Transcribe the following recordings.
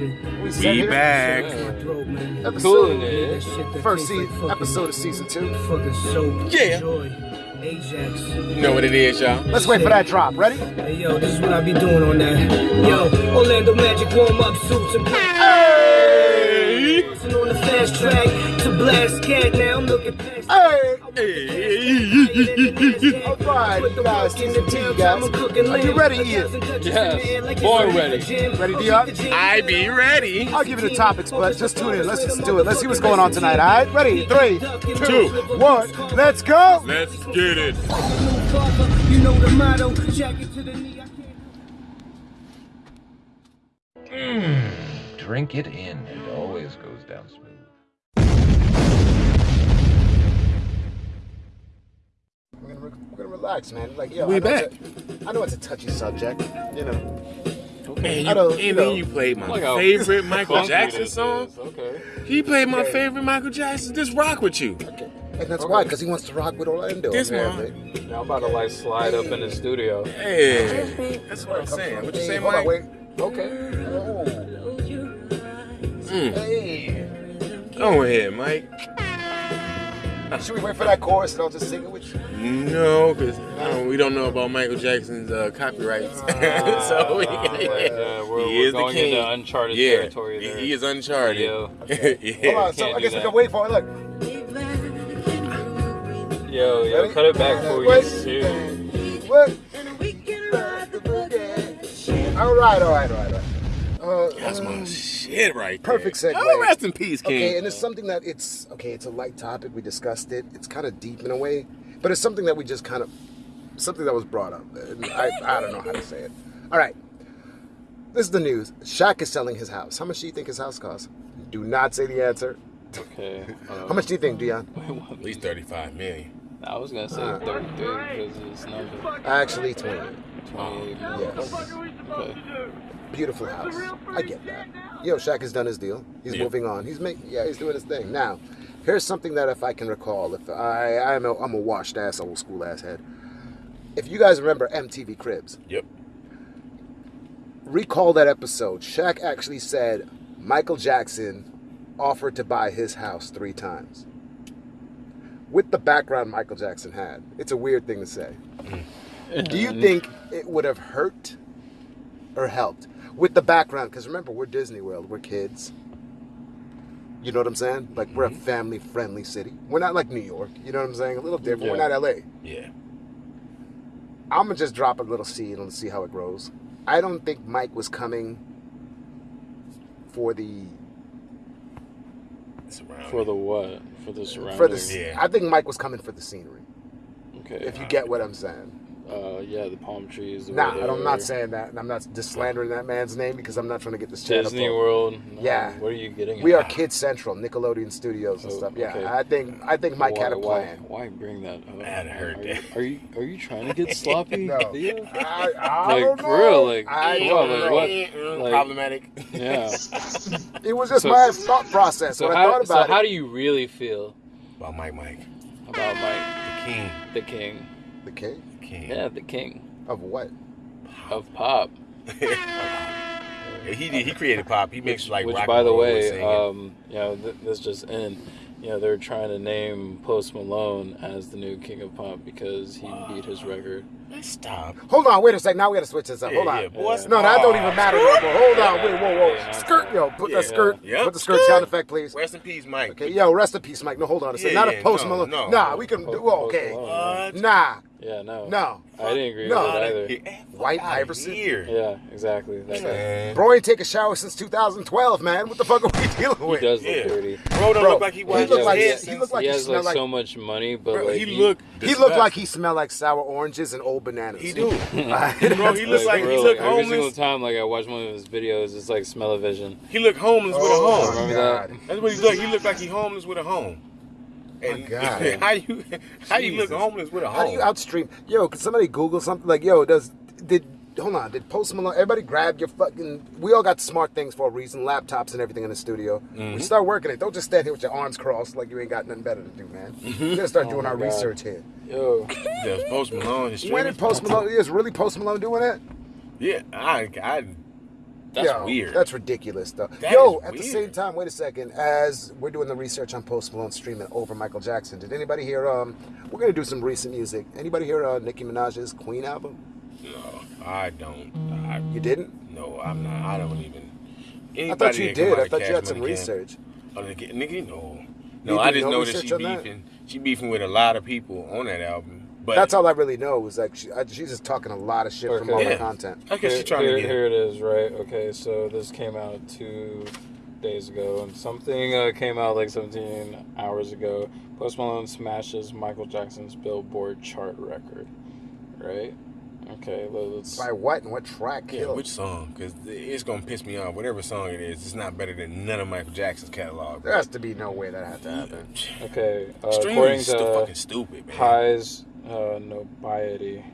with that other shit. We We it. back. My throat, man. Episode Coolin' Yeah, that it. shit that First season, episode of season two. Fucking soap. Yeah. Joy. Ajax. You know what it is, y'all. Let's wait for that drop. Ready? Hey, yo, this is what I be doing on that. Yo, Orlando Magic warm up suits and Hey! On the fast track to blast cat. Now I'm looking past. Hey! All right, guys, season two, guys. Are you ready, Ian? Yes, born ready. Ready, Dion? I be ready. I'll give you the topics, but just tune in. Let's just do it. Let's see what's going on tonight, all right? Ready? Three, two, one. Let's go! Let's get it. You know the motto, jacket to the knee. I can't. Drink it in. It always goes down smooth. Gonna, we're gonna relax, man. Like, yo, We I know back. It's a, I know it's a touchy subject, you know. Man, I you, don't- and you then know. you played my Look how favorite Michael Jackson song. Okay. He played my favorite Michael Jackson. Just rock with you. Okay. And that's why, because he wants to rock with Orlando. This apparently. Now I'm about to like slide up in the studio. Hey, that's what I'm saying. What you Hey, say, hold on, Mike? wait. Okay. Oh. Mm. Hey. Go ahead, Mike. Should we wait for that chorus and I'll just sing it with you? No, because we don't know about Michael Jackson's uh, copyrights. so we, Uh, yeah, we're, he we're is the king. into uncharted yeah, territory there. he, he is uncharted. Yeah. yeah. Hold on, so I do guess we can wait for it. Look. Yo, yo, Ready? cut it back before we Wait. get sued. What? All right, all right, all right. All right. Uh, That's my um, shit right there. perfect segue. Oh, rest in peace, King. Okay, and it's something that it's okay. It's a light topic. We discussed it. It's kind of deep in a way, but it's something that we just kind of something that was brought up. And I I don't know how to say it. All right, this is the news. Shaq is selling his house. How much do you think his house costs? Do not say the answer. Okay. Uh, How much do you think, Dion? At least 35 million. I was gonna say Uh, 33 because it's number Actually, twenty. 28. Yes. Okay. Beautiful house. I get that. Yo, Shaq has done his deal. He's Yeah. moving on. He's making, yeah, he's doing his thing. Now, here's something that if I can recall, if I, I'm a, I'm a washed ass, old school ass head. If you guys remember MTV Cribs, Yep. recall that episode. Shaq actually said Michael Jackson offered to buy his house three times. With the background Michael Jackson had, it's a weird thing to say. Mm. Do you mm. think it would have hurt or helped with the background? Because remember, we're Disney World, we're kids. You know what I'm saying? Like we're a mm-hmm. family-friendly city. We're not like New York. You know what I'm saying? A little different. We're not LA. Yeah. I'm gonna just drop a little seed and see how it grows. I don't think Mike was coming for the For the what? For the surroundings. for the. Yeah. I think Mike was coming for the scenery. Okay. If you get what I'm saying. Uh, yeah, the palm trees. the Nah, way I'm not saying that, and I'm not just slandering that man's name because I'm not trying to get this channel. Disney pulled. World. No, Yeah. What are you getting? We at? are Kid Central, Nickelodeon Studios and Oh, stuff. Yeah, okay. I think I think Mike why, had a why- plan. Why, bring that up? I hadn't are that. You, are you are you trying to get sloppy? No. Theo? I, I Like, don't for know. real, like, I come don't on, like, what? Like- Problematic. Yeah. It was just So- my thought process So when I how, thought so about how do you really feel About Mike Mike. about Mike, The king. the king? the king The king. Yeah, the king of what? of pop. he did, he created pop. He makes like Which, rock by the way, singing. um, you know, th- this just in. You know, they're trying to name Post Malone as the new king of pop because he beat his record. Stop. Hold on, wait a second. Now we got to switch this up. Yeah, Hold on. yeah, boys. No, that don't even matter. No more. Hold on, wait, whoa, whoa. Yeah, Skirt, yo, put Yeah. that skirt. Yep. Put the skirt sound effect, please. Rest in peace, Mike. Okay, yo, rest in peace, Mike. No, hold on a second. Yeah, Not a post no, Malone. no. Nah, we can Po- do Post okay. Malone. What? Nah, Yeah, no. no. I didn't agree No. with it either. White outta Iverson? Here. Yeah, exactly. That guy. Bro ain't take a shower since 2012, man. What the fuck are we dealing with? He does look Yeah. dirty. Bro don't Bro, look like he he washed his like- head he since- like he he has smell like, like- so much money, but Bro, like he look. He looked like he smelled like sour oranges and old bananas. He do. Bro, he like, like bro, he look homeless. every single time like I watch one of his videos, it's like smell of vision. He look homeless with a Oh, home. Remember God. That's what he look. He look like he homeless with a home. And God. how you how you look homeless with a home? How do you outstream? Yo, could somebody Google something like, yo, does did hold on? Did Post Malone? Everybody grab your fucking. We all got smart things for a reason, laptops and everything in the studio. Mm-hmm. We start working it. Don't just stand here with your arms crossed like you ain't got nothing better to do, man. Mm-hmm. We gotta start Oh doing our God. research here. Yo, Just Post Malone. When did Post Malone? Is really Post Malone doing that? Yeah, I, I that's Yo, weird. That's ridiculous, though. That Yo, at the same time, wait a second. As we're doing the research on Post Malone streaming over Michael Jackson, did anybody hear? Um, we're gonna do some recent music. Anybody hear uh, Nicki Minaj's Queen album? no, I don't. I, You didn't? no, I'm not. I don't even. I thought you did. I thought you had some research. Oh, nigga, nigga, no. You No, I just no know that she on that? beefing. She beefing with a lot of people on that album. But That's all I really know. Was like she, I, she's just talking a lot of shit from all Yeah. the content. I guess Here, she's trying here, to get. here it is, right? Okay, so this came out two days ago, and something uh, came out like 17 hours ago. Post Malone smashes Michael Jackson's Billboard chart record, right? Okay, let- let's. By what and what track? Yeah, killed? which song? Because it's gonna piss me off. Whatever song it is, it's not better than none of Michael Jackson's catalog. There has to be no way that had to happen. Okay, uh, Streaming according is to fucking stupid, man. High's uh, notoriety,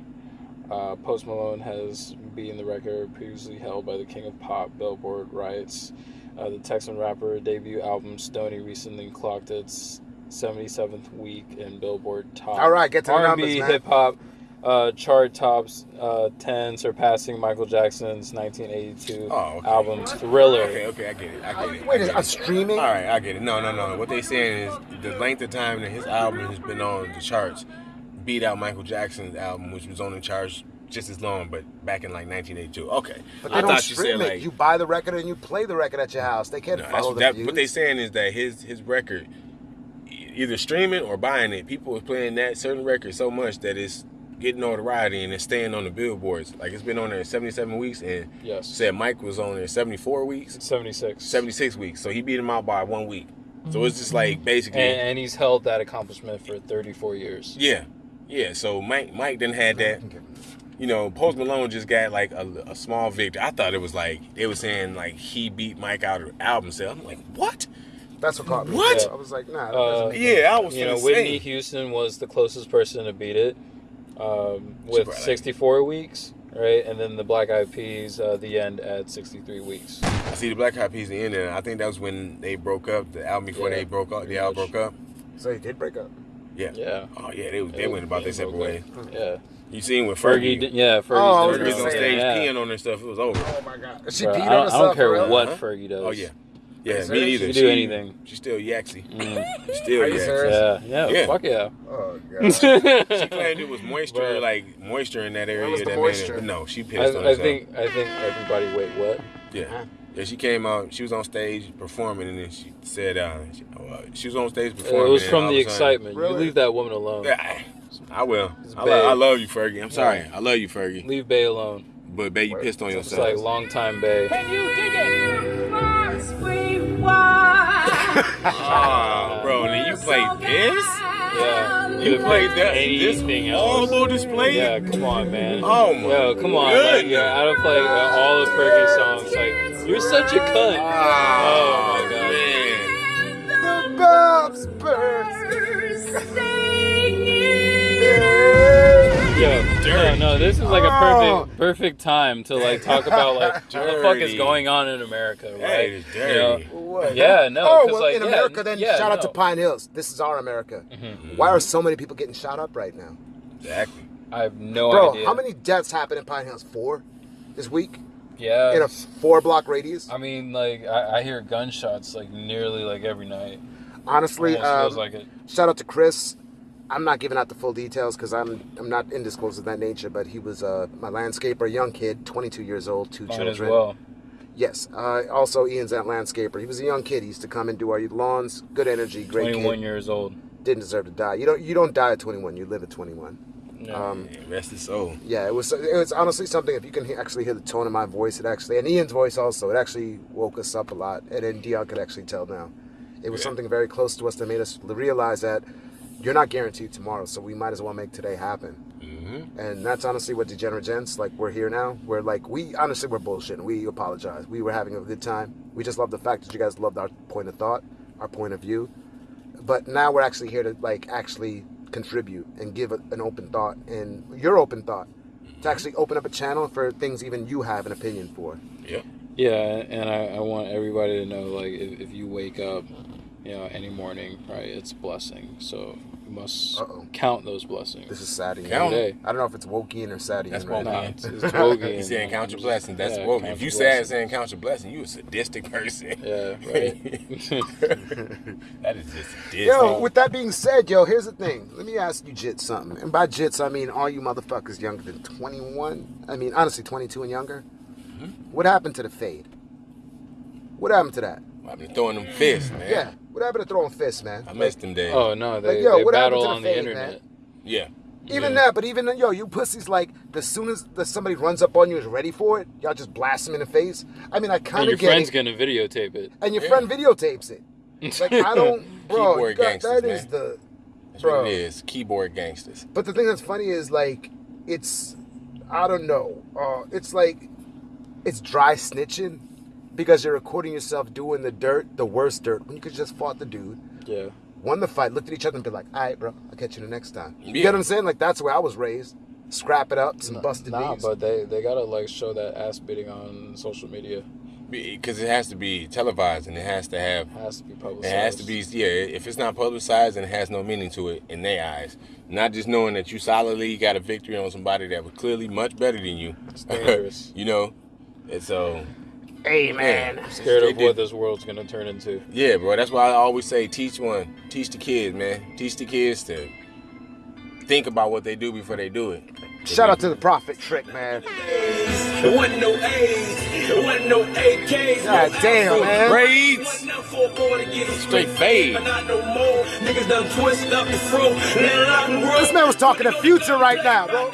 uh, Post Malone has beaten the record previously held by the King of Pop. Billboard writes, uh, the Texan rapper debut album Stoney recently clocked its 77th week in Billboard top. All right, get to the R&B numbers, hip hop uh, chart tops uh, 10, surpassing Michael Jackson's 1982 Oh, okay. album Thriller. Okay, okay, I get it. I get it. Wait, I is get a it. streaming? All right, I get it. No, no, no. What they're saying is the length of time that his album has been on the charts beat out Michael Jackson's album, which was on the charts just as long, but back in like 1982. Okay, But they I don't thought you stream it. like you buy the record and you play the record at your house. They can't No, follow the that, views. what they saying is that his his record, either streaming or buying it, people are playing that certain record so much that it's getting notoriety and it's staying on the billboards. Like it's been on there 77 weeks, and Yes. said Mike was on there 74 weeks, 76. 76 weeks. So he beat him out by one week. So it's just mm-hmm. like basically, And, and he's held that accomplishment for 34 years. yeah, yeah. So Mike Mike didn't had that. You know, Post Malone just got like a, a small victory. I thought it was like they were saying like he beat Mike out of album sale. I'm like, what? That's what caught me. What? I was like, nah. That Uh, doesn't Yeah, I was you know, Whitney say. Houston was the closest person to beat it um, with brought, like- 64 weeks, right? And then the Black Eyed Peas, uh, the end at 63 weeks. I see the Black Eyed Peas the end and. I think that was when they broke up. The album before Yeah, they broke up, the album broke up. So he did break up. Yeah. Yeah. Oh yeah, they they went about their separate ways. broke. Yeah. You seen with Fergie, Fergie? did, yeah, Fergie's Oh, I was doing Fergie was gonna on say, stage yeah. peeing on her stuff. It was over. Oh my god. She Bro, peed I, on don't, I don't care for real? what Huh? Fergie does. Oh yeah, yeah. Me serious? neither. She can do anything. She's still yaxy. Mm. Still Are you yaxy. serious? Yeah, yeah, Yeah. fuck yeah. Oh god. She claimed it was moisture, Bro. like moisture in that area was the that made moisture? it. No, she I, pissed on I herself. think I think everybody. Wait, what? Yeah. Yeah, she came out. She was on stage performing, and then she said, uh, she, uh, she was on stage performing." It was from the of sudden- excitement. Really? You leave that woman alone. Yeah, I will. I, lo- I love you, Fergie. I'm sorry. I love you, Fergie. Leave Bay alone. But babe, you pissed on yourself. It's like long time Bay. Ah, bro, and then you played this? Yeah. You Could've played picked that this anything else. horrible display? Yeah, come on, man. Oh my Yo, come on. Like, yeah, I don't play uh, all the Fergie songs. Like, you're such a cunt. Oh, my God. man. The Bob's burst. Yo, no, Dirty. no, this is like a Oh. perfect, perfect time to like talk about like what the fuck is going on in America, right? That is You know? What? Yeah, no. Oh 'cause, well, like, in yeah, America, then yeah, shout out to. Pine Hills. This is our America. Mhm. Why are so many people getting shot up right now, Exactly. I have no bro? idea. How many deaths happened in Pine Hills? Four this week Yeah. in a four-block radius. I mean, like I, I hear gunshots like nearly like every night. Honestly, Almost um, feels like it. shout out to Chris. I'm not giving out the full details because I'm I'm not indisclosed of that nature. But he was uh, my landscaper, young kid, 22 years old, two Might children. as well. Yes. Uh, also, Ian's that landscaper. He was a young kid. He used to come and do our lawns. Good energy, great 21 kid. years old. Didn't deserve to die. You don't you don't die at 21. You live at 21. No. Um, Man, rest his soul. Yeah, it was it was honestly something. If you can he- actually hear the tone of my voice, it actually and Ian's voice also, it actually woke us up a lot. And then Dion could actually tell now. It was Yeah. something very close to us that made us realize that you're not guaranteed tomorrow, so we might as well make today happen. hmm And that's honestly what Degenerate Gents like. We're here now. We're like we honestly we're bullshitting. We apologize. We were having a good time. We just love the fact that you guys loved our point of thought, our point of view. But now we're actually here to like actually contribute and give a, an open thought and your open thought to actually open up a channel for things even you have an opinion for. Yeah. Yeah, and I, I want everybody to know like if, if you wake up you know, any morning, right? It's a blessing. So you must Uh-oh. count those blessings. This is Sadian. Count. Every day. I don't know if it's Wokian or Sadian. That's right Wokian. now. Nah, it's, it's Wogan. He's saying count your blessings. That's Yeah, woke. If you your sad blessings. saying count your blessing, you a sadistic person. Yeah, right. that is just sadistic. Yo, with that being said, yo, here's the thing. Let me ask you Jits something. And by Jits, I mean all you motherfuckers younger than 21. I mean, honestly, 22 and younger. Mm-hmm. What happened to the fade? What happened to that? I've been throwing them fists, man. Yeah. What happened to throwing fists, man? I missed them days. oh no, they, Like, yo, they what happened battle to the on the internet. man? yeah. Even Yeah. that, but even yo, you pussies like the soon as the, somebody runs up on you is ready for it, y'all just blast them in the face. I mean, I kind of get Your friend's it, gonna videotape it. and your Yeah. friend videotapes it. Like I don't, bro. Keyboard you got- gangsters, that is man. the That's bro. what it is. Keyboard gangsters. But the thing that's funny is like it's I don't know. Uh, it's like it's dry snitching because you're recording yourself doing the dirt, the worst dirt, when you could just fought the dude, Yeah. won the fight, looked at each other and be like, all right, bro, I'll catch you the next time. You Yeah. get what I'm saying? Like that's where I was raised. Scrap it up, some busted Nah, knees. but they they gotta like show that ass beating on social media. Because it has to be televised and it has to have. It has to be It publicized. has to be, yeah. If it's not publicized, and it has no meaning to it in their eyes. Not just knowing that you solidly got a victory on somebody that was clearly much better than you. It's dangerous. you know? And so, hey man. yeah, Scared of what this world's gonna turn into. Yeah, bro. That's why I always say teach one. Teach the kids, man. Teach the kids to think about what they do before they do it. Shout out to the prophet trick, man. There wasn't no A's, there wasn't no AKs. God damn, man. Braids. Straight Straight fade. Not no more. Niggas done twist up the fro. Let it rock and roll. This man was talking to future right now, bro.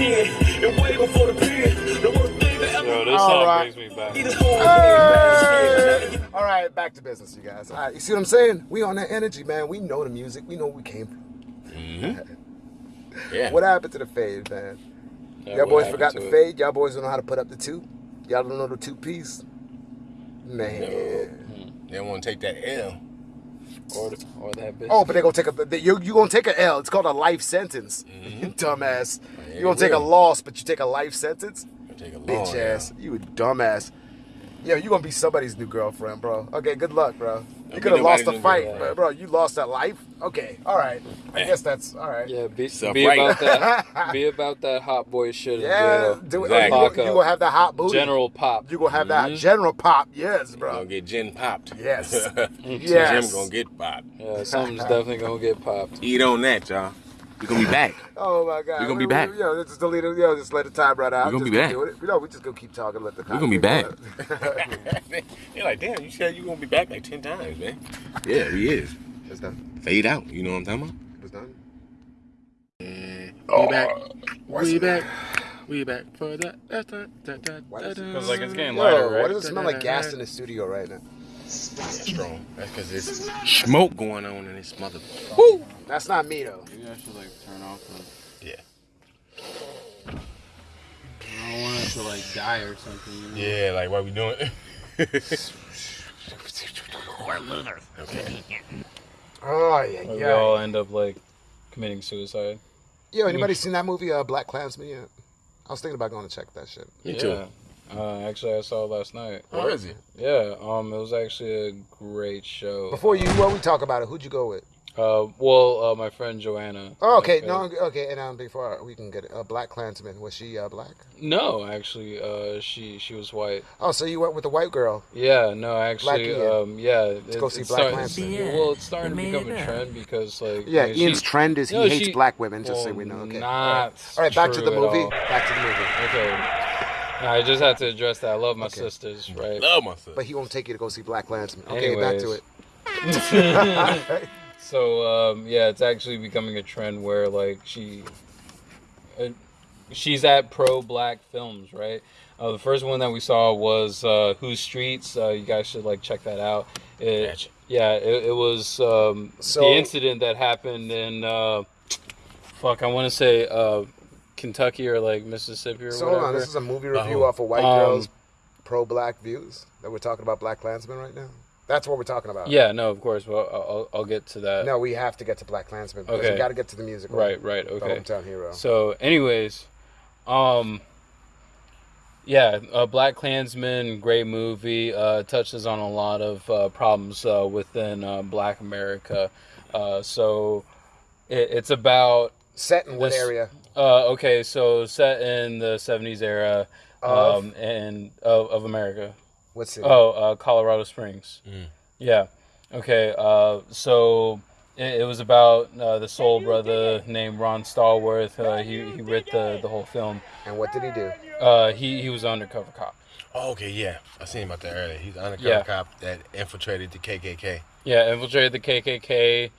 10, and way before the pen. The worst thing that ever Yo, this All song right. brings me back. Either for Hey! All right, back to business, you guys. All right, you see what I'm saying? We on that energy, man. We know the music. We know where we came from. Mm-hmm. Yeah. What happened to the fade, man? Yeah, Y'all boys forgot to the it? fade. Y'all boys don't know how to put up the two. Y'all don't know the two piece. Man. Hmm. They don't want to take that L. Or, or that bitch. Oh, but they're gonna take a you you gonna take a L. It's called a life sentence. You mm-hmm. dumbass. Yeah, You gonna take a loss, but you take a life sentence. Take a long Bitch ass. You a dumbass. Yo, you gonna be somebody's new girlfriend, bro. Okay, good luck, bro. You could have lost the fight, but bro, you lost that life. Okay, all right. I guess that's all right. Yeah, be, Self be about that. be about that hot boy shit in Yeah, do it. Exactly. Oh, you, Lock gonna, you gonna have that hot booty. General Pop. You gonna have that Mhm. general pop. Yes, bro. Gonna get gin popped. Yes. Jim yes. gonna get popped. Yeah, something's definitely gonna get popped. Eat on that, y'all. We gonna be back. Oh my god. We gonna be We- back. we- Yo, just delete it. Yo, just let the time run out. We gonna Just be back. doing. You know, we just gonna keep talking. Let the. We gonna be back. back. They're like, damn, you said you gonna be back like ten times, man. Yeah, he is. it's done. Fade out. You know what I'm talking about? It's done. about? We back. We back. We back for that. that, that, that, that, Why does it- that, Because like it's getting Yo, lighter, why does it smell like gas in the studio right now? Strong. That's because there's smoke going on in this mother. That's not me though. Maybe I should like turn off the. Yeah. I don't want it to like die or something. You know? Yeah, like what we doing? okay. Oh yeah, Or we yeah. all end up like committing suicide. Yo, anybody seen that movie, uh, Black Klansman yet? I was thinking about going to check that shit. Me yeah. too. Uh, actually, I saw it last night. How is it? Yeah, um, it was actually a great show. Before you, while we talk about it, who'd you go with? uh, well, uh, my friend Joanna. Oh, okay, Okay. no, okay, and um, before we can get it, uh, Black Klansman, was she uh, black? No, actually, uh, she she was white. Oh, so you went with the white girl? Yeah, no, actually, Ian. um, yeah. It, go see Black starting- Klansman. Well, it's starting to become a trend because, like, Yeah, you know, Ian's she- trend is he No, hates she- black women. Just so we know. Okay. Not all right, all right back to the movie. Back to the movie. Okay. No, I just had to address that. I love my Okay. sisters, right? Love myself. But he won't take you to go see Black Klansman. Okay, back to Anyways. it. So um, yeah, it's actually becoming a trend where like she, uh, she's at pro black films, right? Uh, the first one that we saw was uh, Whose Streets. Uh, you guys should like check that out. It, Gotcha. Yeah, it, it was um, So- the incident that happened in uh, fuck, I want to say uh, Kentucky or like Mississippi or so hold whatever. on, this is a movie review Oh. off of white Um, girls pro-black views that we're talking about Black Klansman right now. That's what we're talking about. yeah, no, of course. Well, I'll, I'll get to that. No, we have to get to Black Klansman because Okay. we got to get to the music. Right, right, The okay. hometown hero. So, anyways, um, Yeah, uh, Black Klansman, great movie. Uh, touches on a lot of uh, problems uh, within uh, Black America. Uh, so it, it's about Set in what area? Uh, okay, so set in the '70s era Of? um, and of, of America. What's it? Oh, uh, Colorado Springs. Yeah. Okay. Uh, so it, it was about uh, the soul brother named Ron Stallworth. Uh, he he wrote the the whole film. And what did he do? Uh, he he was an undercover cop. Oh, okay, yeah. I seen about that earlier. He's an undercover Yeah. cop that infiltrated the KKK. Yeah, infiltrated the KKK,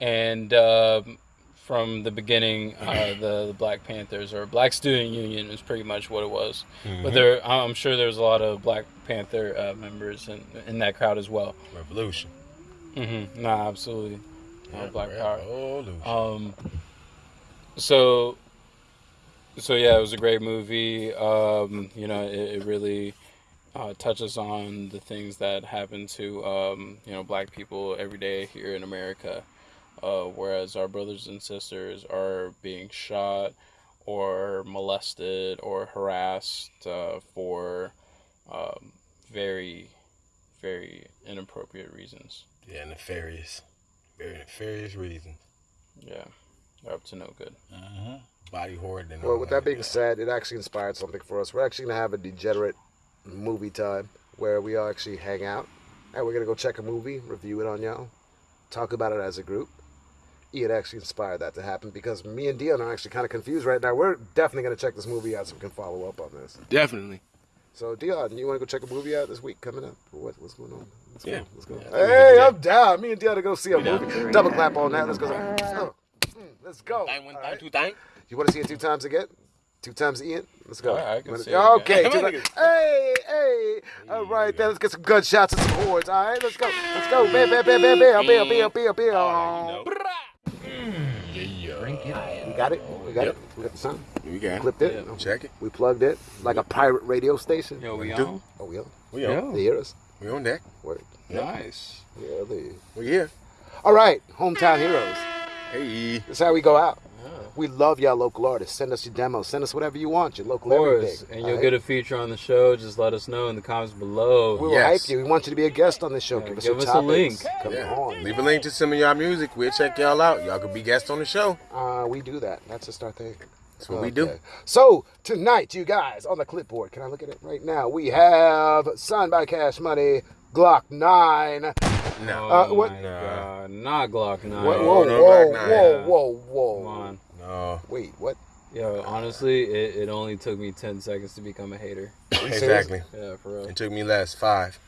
and um, from the beginning, uh, the, the Black Panthers or Black Student Union is pretty much what it was. But there, I'm sure there's a lot of Black Panther uh, members in in that crowd as well. Revolution. hmm Nah, absolutely. Uh, Black Power. Revolution. Um, so, so yeah, it was a great movie. Um, you know, it, it really uh, touches on the things that happen to um, you know black people every day here in America. Uh, whereas our brothers and sisters are being shot or molested or harassed uh, for um, very, very inappropriate reasons. yeah, nefarious. Very nefarious reasons. Yeah, they're up to no good. Uh-huh. Body horror. Than Well, with that. that being said, it actually inspired something for us. We're actually gonna have a degenerate movie time where we all actually hang out, and we're gonna go check a movie, review it on y'all, talk about it as a group. Ian actually inspired that to happen because me and Dion are actually kind of confused right now. We're definitely gonna check this movie out so we can follow up on this. Definitely. So Dion, you want to go check a movie out this week coming up? What, what's going on? Let's Yeah. go. Let's go. Yeah, hey. I'm down. Me and Dion to go see a movie. Double clap on that. Let's go. Let's go. Mm, Let's go. Thing, one All thing, right. two thing. You want to see it two times again? Two times Ian? Let's go. All right, I can Wanna- it okay. Come two on, times- Hey, hey. All right, then let's get some gunshots and some horns. All right, let's go. Let's go. Bam, bam, bam, bam, bam, bam, bam, bam, bam. Got it. Oh, we got Yep. it. We got the sound. We got it. Clipped it. Yeah. Check it. We plugged it like a pirate radio station. Yo, we Do- on? Oh, we on? We on. They hear us. We on deck. Word. Nice. Yeah, they. We here. All right, hometown heroes. Hey. This is how we go out. We love y'all local artists. Send us your demos. Send us whatever you want. Your Of local course. everything. And you'll right? get a feature on the show. Just let us know in the comments below. We will Yes. hype you. We want you to be a guest on the show. Yeah, give us, give us a link. Come Yeah. on. Leave a link to some of y'all music. We'll check y'all out. Y'all could be guests on the show. Uh, we do that. That's just our thing. That's what we do. So tonight, you guys on the clipboard. Can I look at it right now? We have signed by Cash Money, Glokk Nine. No. Uh, Oh what- my God. Not Glokk 9. Whoa, No, whoa, no whoa, Nine. whoa, whoa, whoa. Come on. No. Wait, what? Yo, honestly, it, it only took me 10 seconds to become a hater. Exactly. Yeah, for real. It took me less five.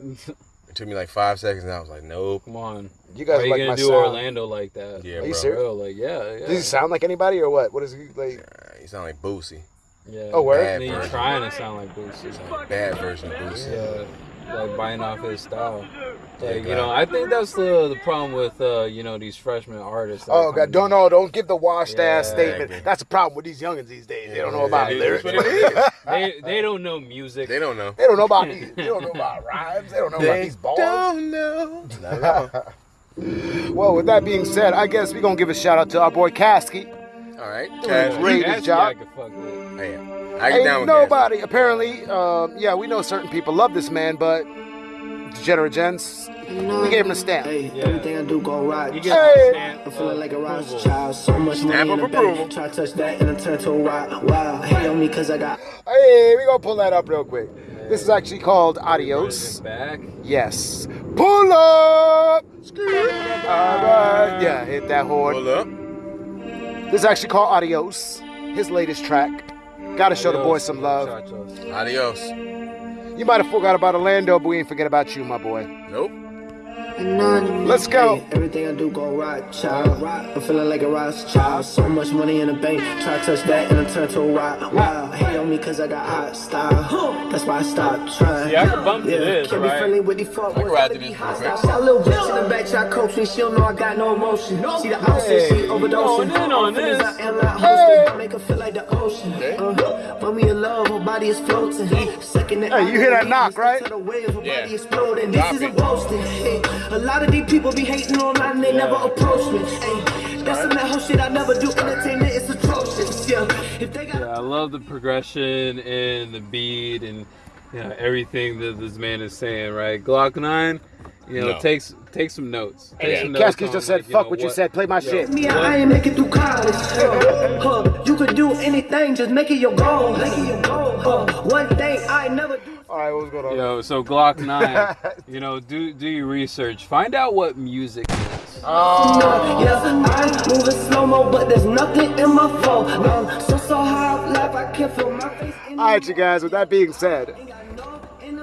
It took me like five seconds, and I was like, nope. Come on. You guys are are you like gonna my do sound. Orlando like that? Yeah, Are bro. you For serious? real, like, yeah, yeah. Does he sound like anybody or what? What is he like? Uh, You sound like Boosie. Yeah. Oh, word? And then trying to sound like Boosie. Bad version of Boosie. Yeah, like biting off his style. Yeah, Like, you know, I think that's the the problem with uh, you know, these freshman artists. Oh God! Don't in. know. Don't give the washed ass statement. Exactly. That's the problem with these youngins these days. They don't know about it is lyrics. what it is. They they don't know music. They don't know. They don't know about these. They don't know about rhymes. They don't know about these bars. don't know. Not at all. Well, with that being said, I guess we're gonna give a shout out to our boy Kasky. All right. Doing Cash. great. That's job. I fuck with. Hey, I get down Ain't with nobody. Apparently, um, yeah, we know certain people love this man, but degenerate gents, we gave him a stamp. Hey, Yeah. everything I do go right. You get Hey. the stamp I'm feeling uh, like a approval. Ross child. So much money Stamp in the of approval. bank. Try to touch that and I turn to a wild. Wow. Hate on me cause I got Hey, we gonna pull that up real quick. This is actually called Adios. Back. Yes. Pull up. Alright. Yeah, hit that horn. Pull up. This is actually called Adios. His latest track. Gotta show the boy some love. Muchachos. Adios. You might have forgot about Orlando, but we ain't forget about you, my boy. Nope. Let's go. Hey, everything I do go right, child. I'm feeling like a Ross child. So much money in the bank. Try to touch that and I turn to a wild. Wow. Hate on me cause I got hot style. That's why I stopped trying. See, I can bump to this, can't be right? friendly with these fuck boys. ride gotta be this hot real style. Got a little bitch in the back, try to coach me. She don't know I got no emotion. See the outfit, she overdosing. going in on Feelings this. I am not hosting. Make her feel like the ocean. Uh, when we in love, her body is floating. Second Hey, you hear that knock, right? To the waves, her Yeah. body exploding. Drop This isn't it. boasting. Hey, a lot of these people be hating online, they never approach me. Hey, that's some that whole shit I never do. Entertainment is atrocious. Yeah, if they got Yeah, I love the progression and the beat and you know, everything that this man is saying. Right, Glokk Nine. You know, No. takes take some notes. Take Hey, some notes Cascades on, just said, like, fuck know, what you said, play my shit. Me, I ain't make it through college. Huh, huh. You could do anything, just make it your goal. Make it your goal. Huh. One thing I never do. All right, what's going on? Yo, so Glokk Nine. you know, do do your research. Find out what music is. Yeah, I'm moving slow mo, but there's nothing in my phone. Um, so so high up I can't feel my face. All right, you guys, with that being said,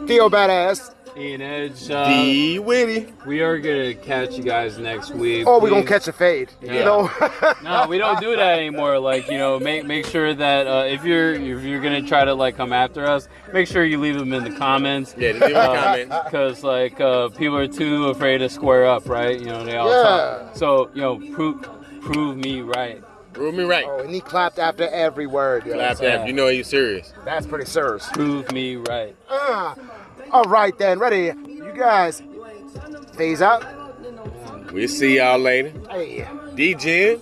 Theo Badass, Ian Edge. Uh, D Witty. we are gonna catch you guys next week. oh, we gonna catch a fade. You know? No, we don't do that anymore. Like you know, make make sure that uh, if you're if you're gonna try to like come after us, make sure you leave them in the comments. Yeah, leave a comment. Because like uh, people are too afraid to square up, right? You know, they all Yeah. talk. So you know, prove prove me right. Prove me right. oh, and he clapped after every word. yo. Clap that. You know he's serious. That's pretty serious. Prove me right. Uh, all right, then, ready? You guys, phase out. We'll see y'all later. Hey, D Jen.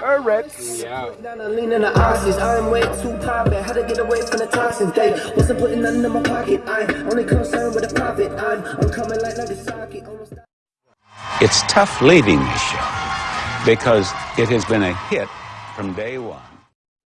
Eretz. Yeah. Lean in the oxys. I'm way too poppin'. How to get away from the toxins? They wasn't putting nothing in my pocket. I'm only concerned with the profit. I'm, I'm coming like Nagasaki. Almost It's tough leaving this show because it has been a hit from day one.